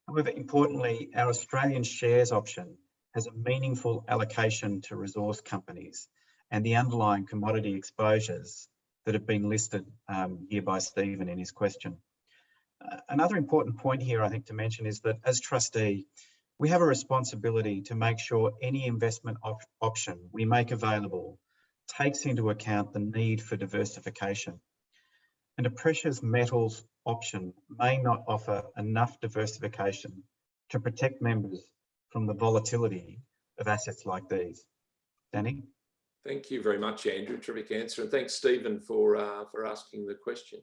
However, importantly, our Australian shares option has a meaningful allocation to resource companies and the underlying commodity exposures that have been listed um, here by Stephen in his question. Uh, another important point here, I think, to mention is that as trustee, we have a responsibility to make sure any investment op option we make available takes into account the need for diversification. And a precious metals option may not offer enough diversification to protect members from the volatility of assets like these. Danny? Thank you very much, Andrew. Terrific answer. And thanks, Stephen, for, uh, for asking the question.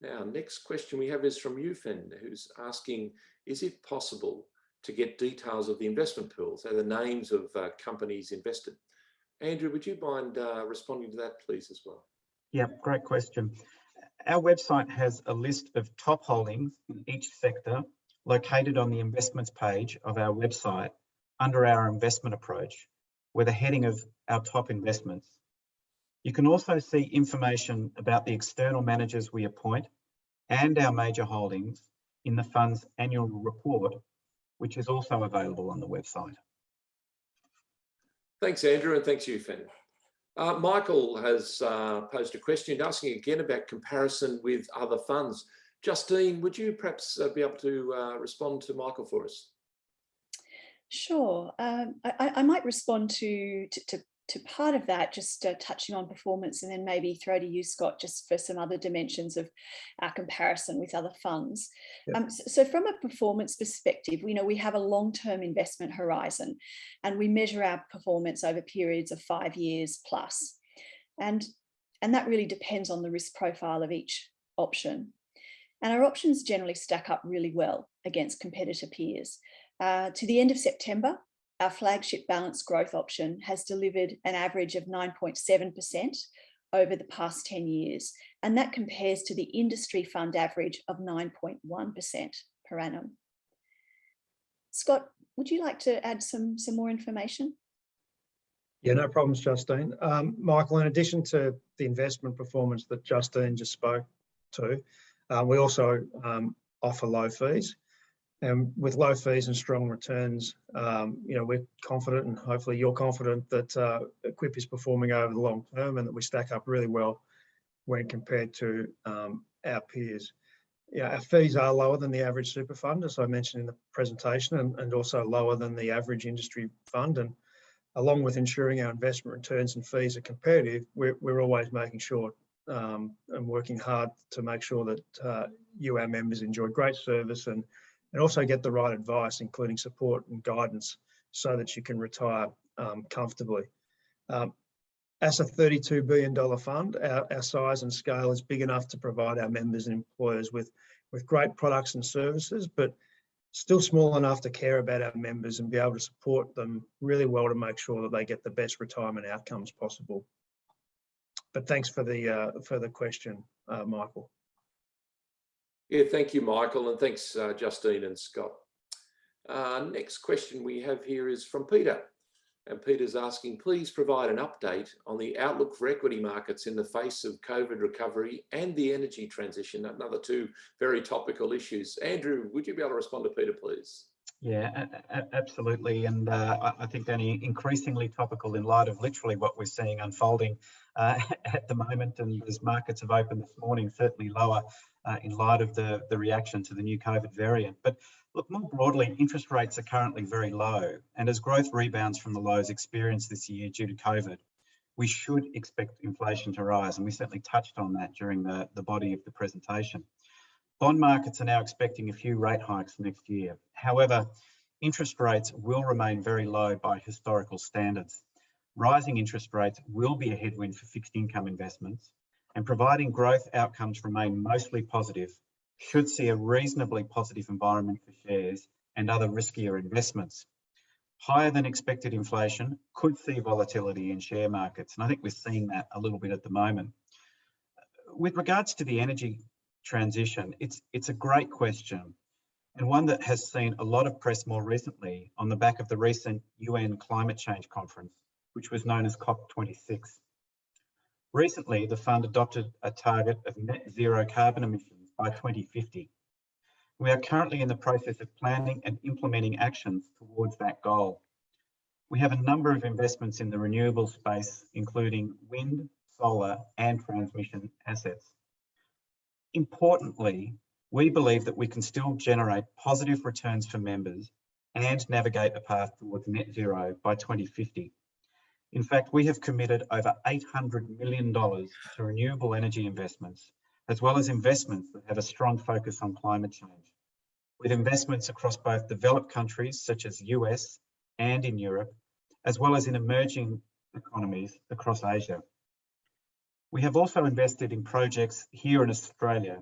Now, next question we have is from Yufen, who's asking, is it possible to get details of the investment pools, so the names of uh, companies invested? Andrew, would you mind uh, responding to that, please, as well? Yeah, great question. Our website has a list of top holdings in each sector located on the investments page of our website under our investment approach with a heading of our top investments. You can also see information about the external managers we appoint and our major holdings in the fund's annual report, which is also available on the website. Thanks, Andrew, and thanks, Yufen. Uh, Michael has uh, posed a question asking again about comparison with other funds. Justine, would you perhaps uh, be able to uh, respond to Michael for us? Sure. Um, I, I, might respond to, to, to, to part of that, just uh, touching on performance and then maybe throw to you, Scott, just for some other dimensions of our comparison with other funds. Yep. Um, so, so, from a performance perspective, we know we have a long-term investment horizon and we measure our performance over periods of five years plus. And, and that really depends on the risk profile of each option. And our options generally stack up really well against competitor peers. Uh, to the end of September, our flagship balanced growth option has delivered an average of 9.7% over the past 10 years, and that compares to the industry fund average of 9.1% per annum. Scott, would you like to add some, some more information? Yeah, no problems, Justine. Um, Michael, in addition to the investment performance that Justine just spoke to, uh, we also um, offer low fees. And with low fees and strong returns, um, you know, we're confident and hopefully you're confident that uh, Equip is performing over the long term and that we stack up really well when compared to um, our peers. Yeah, our fees are lower than the average super fund, as I mentioned in the presentation, and, and also lower than the average industry fund. And along with ensuring our investment returns and fees are competitive, we're, we're always making sure um, and working hard to make sure that uh, you, our members, enjoy great service and, and also get the right advice, including support and guidance, so that you can retire um, comfortably. Um, as a $32 billion fund, our, our size and scale is big enough to provide our members and employers with, with great products and services, but still small enough to care about our members and be able to support them really well to make sure that they get the best retirement outcomes possible. But thanks for the uh, for the question, uh, Michael. Yeah, thank you, Michael, and thanks, uh, Justine and Scott. Uh, next question we have here is from Peter. And Peter's asking, please provide an update on the outlook for equity markets in the face of COVID recovery and the energy transition, another two very topical issues. Andrew, would you be able to respond to Peter, please? Yeah, absolutely. And uh, I think, Danny, increasingly topical in light of literally what we're seeing unfolding uh, at the moment. And as markets have opened this morning, certainly lower uh, in light of the, the reaction to the new COVID variant. But look, more broadly, interest rates are currently very low. And as growth rebounds from the lows experienced this year due to COVID, we should expect inflation to rise. And we certainly touched on that during the, the body of the presentation. Bond markets are now expecting a few rate hikes next year. However, interest rates will remain very low by historical standards. Rising interest rates will be a headwind for fixed income investments and providing growth outcomes remain mostly positive, should see a reasonably positive environment for shares and other riskier investments. Higher than expected inflation could see volatility in share markets, and I think we're seeing that a little bit at the moment. With regards to the energy transition, it's, it's a great question and one that has seen a lot of press more recently on the back of the recent UN climate change conference, which was known as COP26. Recently, the fund adopted a target of net zero carbon emissions by 2050. We are currently in the process of planning and implementing actions towards that goal. We have a number of investments in the renewable space, including wind, solar and transmission assets. Importantly, we believe that we can still generate positive returns for members and navigate a path towards net zero by 2050. In fact, we have committed over $800 million to renewable energy investments, as well as investments that have a strong focus on climate change, with investments across both developed countries such as the US and in Europe, as well as in emerging economies across Asia. We have also invested in projects here in Australia,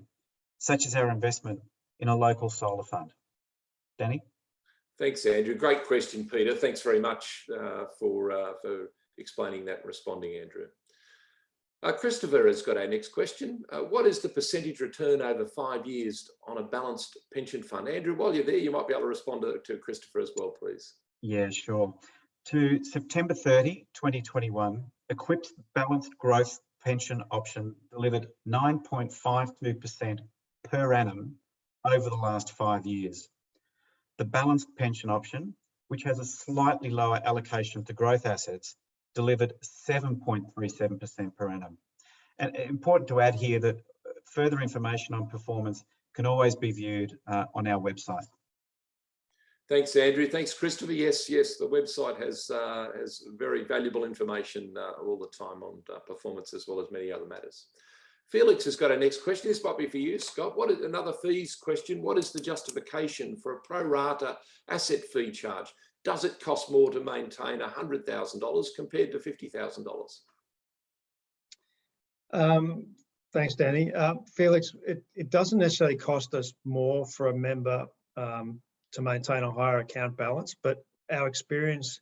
such as our investment in a local solar fund. Danny? Thanks, Andrew. Great question, Peter. Thanks very much uh, for, uh, for explaining that and responding, Andrew. Uh, Christopher has got our next question. Uh, what is the percentage return over five years on a balanced pension fund? Andrew, while you're there, you might be able to respond to, to Christopher as well, please. Yeah, sure. To September 30, 2021, Equip's balanced growth pension option delivered 9.52% per annum over the last five years. The balanced pension option, which has a slightly lower allocation to growth assets, delivered 7.37% per annum. And important to add here that further information on performance can always be viewed uh, on our website. Thanks, Andrew. Thanks, Christopher. Yes, yes, the website has uh, has very valuable information uh, all the time on uh, performance as well as many other matters. Felix has got a next question. This might be for you, Scott. What is another fees question? What is the justification for a pro rata asset fee charge? Does it cost more to maintain $100,000 compared to $50,000? Um, thanks, Danny. Uh, Felix, it, it doesn't necessarily cost us more for a member um, to maintain a higher account balance, but our experience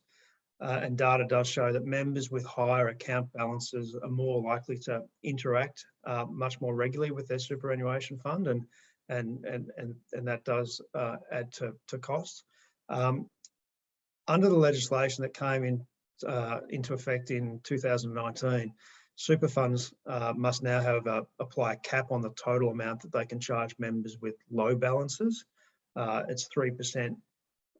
uh, and data does show that members with higher account balances are more likely to interact uh, much more regularly with their superannuation fund and and, and, and, and that does uh, add to, to costs. Um, under the legislation that came in uh, into effect in 2019, super funds uh, must now have a, apply a cap on the total amount that they can charge members with low balances. Uh, it's 3%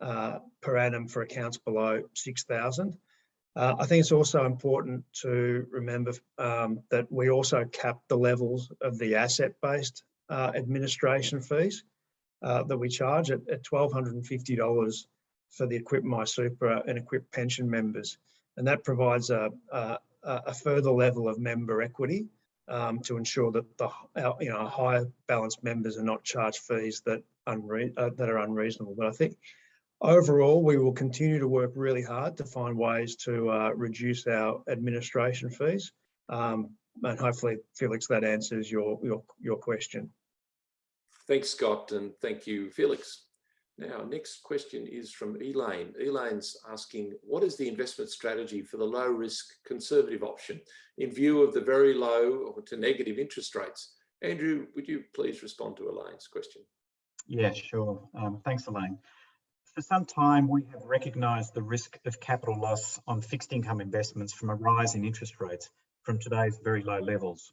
uh, per annum for accounts below 6,000. Uh, I think it's also important to remember um, that we also cap the levels of the asset-based uh, administration fees uh, that we charge at, at $1,250 for the Equip My Super and Equip pension members. And that provides a, a, a further level of member equity um, to ensure that the you know higher balanced members are not charged fees that uh, that are unreasonable. But I think overall we will continue to work really hard to find ways to uh, reduce our administration fees. Um, and hopefully, Felix, that answers your your your question. Thanks, Scott, and thank you, Felix. Now, next question is from Elaine. Elaine's asking, what is the investment strategy for the low risk conservative option in view of the very low or to negative interest rates? Andrew, would you please respond to Elaine's question? Yeah, sure. Um, thanks, Elaine. For some time, we have recognised the risk of capital loss on fixed income investments from a rise in interest rates from today's very low levels.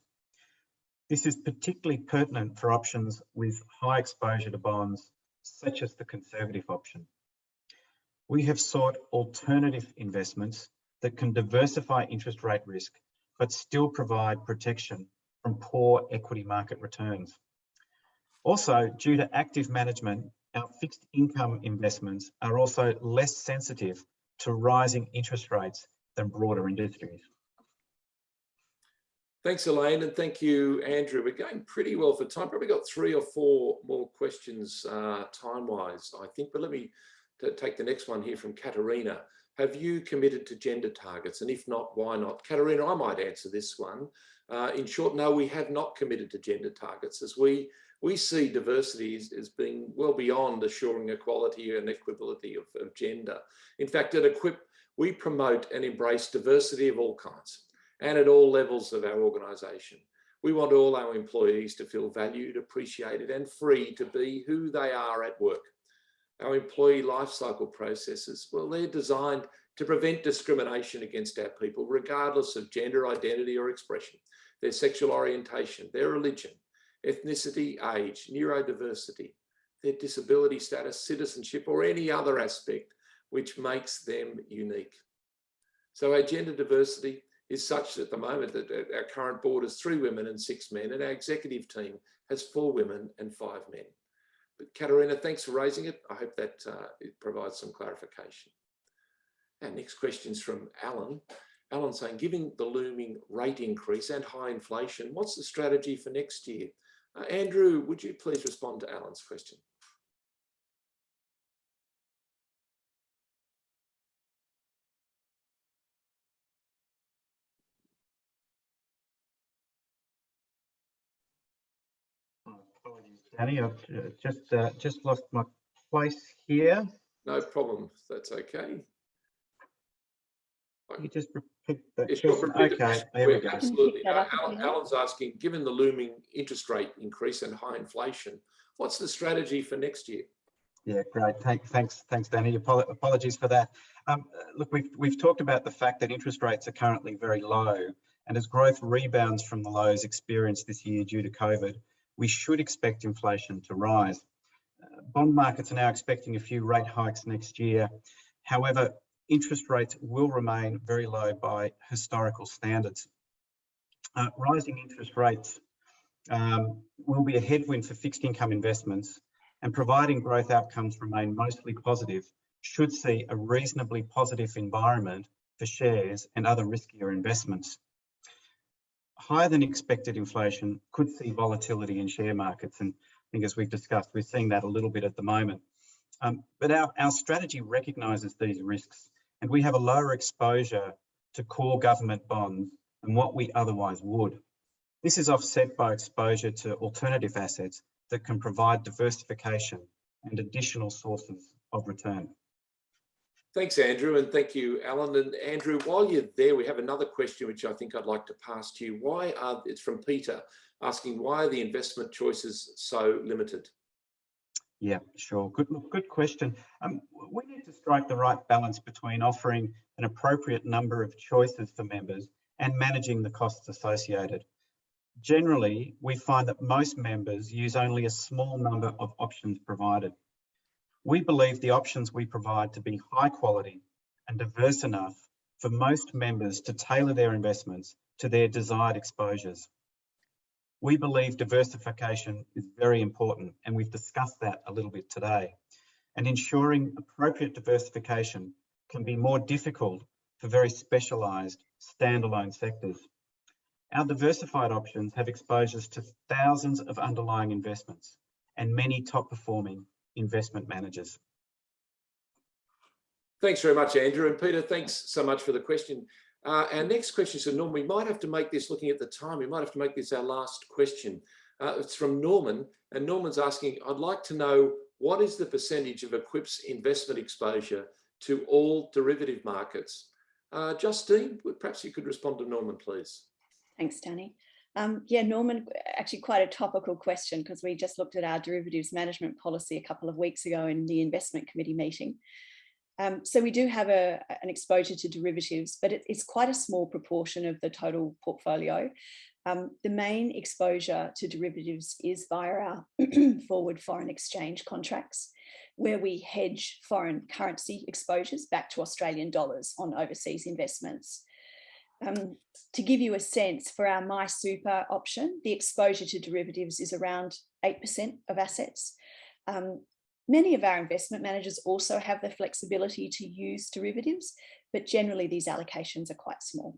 This is particularly pertinent for options with high exposure to bonds such as the conservative option. We have sought alternative investments that can diversify interest rate risk, but still provide protection from poor equity market returns. Also, due to active management, our fixed income investments are also less sensitive to rising interest rates than broader industries. Thanks, Elaine, and thank you, Andrew. We're going pretty well for time. Probably got three or four more questions uh, time-wise, I think. But let me take the next one here from Katerina. Have you committed to gender targets? And if not, why not? Katerina, I might answer this one. Uh, in short, no, we have not committed to gender targets as we, we see diversity as, as being well beyond assuring equality and equability of, of gender. In fact, at Equip, we promote and embrace diversity of all kinds and at all levels of our organisation. We want all our employees to feel valued, appreciated and free to be who they are at work. Our employee lifecycle processes, well, they're designed to prevent discrimination against our people, regardless of gender identity or expression, their sexual orientation, their religion, ethnicity, age, neurodiversity, their disability status, citizenship, or any other aspect which makes them unique. So our gender diversity is such at the moment that our current board is three women and six men, and our executive team has four women and five men. But Katerina, thanks for raising it. I hope that uh, it provides some clarification. Our next question is from Alan. Alan saying, given the looming rate increase and high inflation, what's the strategy for next year? Uh, Andrew, would you please respond to Alan's question? Danny, I've uh, just uh, just lost my place here. No problem. That's okay. You just repeat that. Yes, sure, repeat okay, there we go. Absolutely. Uh, Alan. Alan's asking, given the looming interest rate increase and high inflation, what's the strategy for next year? Yeah, great. Thank, thanks, thanks, Danny. Apologies for that. Um, look, we've we've talked about the fact that interest rates are currently very low, and as growth rebounds from the lows experienced this year due to COVID, we should expect inflation to rise. Uh, bond markets are now expecting a few rate hikes next year. However, interest rates will remain very low by historical standards. Uh, rising interest rates um, will be a headwind for fixed income investments and providing growth outcomes remain mostly positive, should see a reasonably positive environment for shares and other riskier investments higher than expected inflation could see volatility in share markets. And I think as we've discussed, we're seeing that a little bit at the moment. Um, but our, our strategy recognises these risks and we have a lower exposure to core government bonds than what we otherwise would. This is offset by exposure to alternative assets that can provide diversification and additional sources of return. Thanks, Andrew, and thank you, Alan. And Andrew, while you're there, we have another question which I think I'd like to pass to you. Why are, it's from Peter, asking why are the investment choices so limited? Yeah, sure. Good, good question. Um, we need to strike the right balance between offering an appropriate number of choices for members and managing the costs associated. Generally, we find that most members use only a small number of options provided. We believe the options we provide to be high quality and diverse enough for most members to tailor their investments to their desired exposures. We believe diversification is very important and we've discussed that a little bit today. And ensuring appropriate diversification can be more difficult for very specialised standalone sectors. Our diversified options have exposures to thousands of underlying investments and many top performing investment managers. Thanks very much, Andrew. And Peter, thanks so much for the question. Uh, our next question is from Norman. We might have to make this, looking at the time, we might have to make this our last question. Uh, it's from Norman, and Norman's asking, I'd like to know what is the percentage of Equip's investment exposure to all derivative markets? Uh, Justine, perhaps you could respond to Norman, please. Thanks, Danny. Um, yeah, Norman, actually quite a topical question because we just looked at our derivatives management policy a couple of weeks ago in the investment committee meeting. Um, so we do have a, an exposure to derivatives, but it, it's quite a small proportion of the total portfolio. Um, the main exposure to derivatives is via our forward foreign exchange contracts, where we hedge foreign currency exposures back to Australian dollars on overseas investments. Um, to give you a sense for our MySuper option, the exposure to derivatives is around 8% of assets. Um, many of our investment managers also have the flexibility to use derivatives, but generally these allocations are quite small.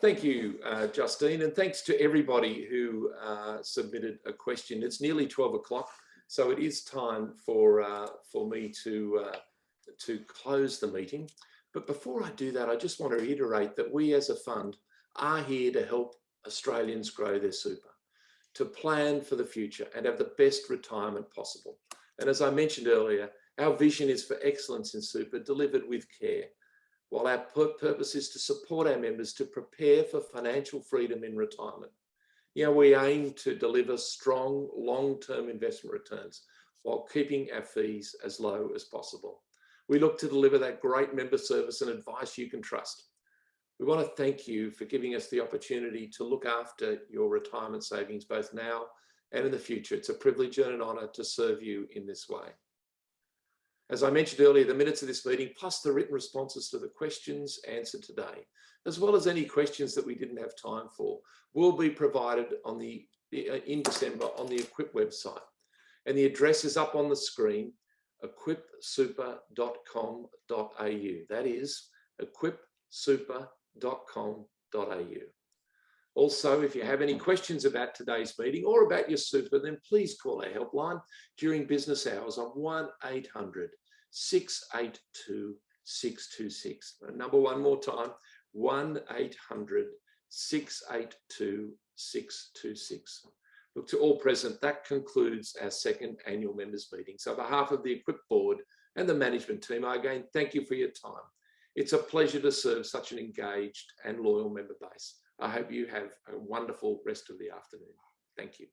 Thank you, uh, Justine, and thanks to everybody who uh, submitted a question. It's nearly 12 o'clock, so it is time for, uh, for me to, uh, to close the meeting. But before I do that, I just want to reiterate that we as a fund are here to help Australians grow their super, to plan for the future and have the best retirement possible. And as I mentioned earlier, our vision is for excellence in super delivered with care, while our purpose is to support our members to prepare for financial freedom in retirement. You know, we aim to deliver strong long-term investment returns while keeping our fees as low as possible. We look to deliver that great member service and advice you can trust. We want to thank you for giving us the opportunity to look after your retirement savings both now and in the future. It's a privilege and an honour to serve you in this way. As I mentioned earlier, the minutes of this meeting, plus the written responses to the questions answered today, as well as any questions that we didn't have time for, will be provided on the uh, in December on the Equip website. And the address is up on the screen equipsuper.com.au. That is equipsuper.com.au. Also, if you have any questions about today's meeting or about your super, then please call our helpline during business hours on 1-800 682 626. Number one more time, 1-800 682 626. Look, to all present, that concludes our second annual members meeting. So on behalf of the Equip board and the management team, I again thank you for your time. It's a pleasure to serve such an engaged and loyal member base. I hope you have a wonderful rest of the afternoon. Thank you.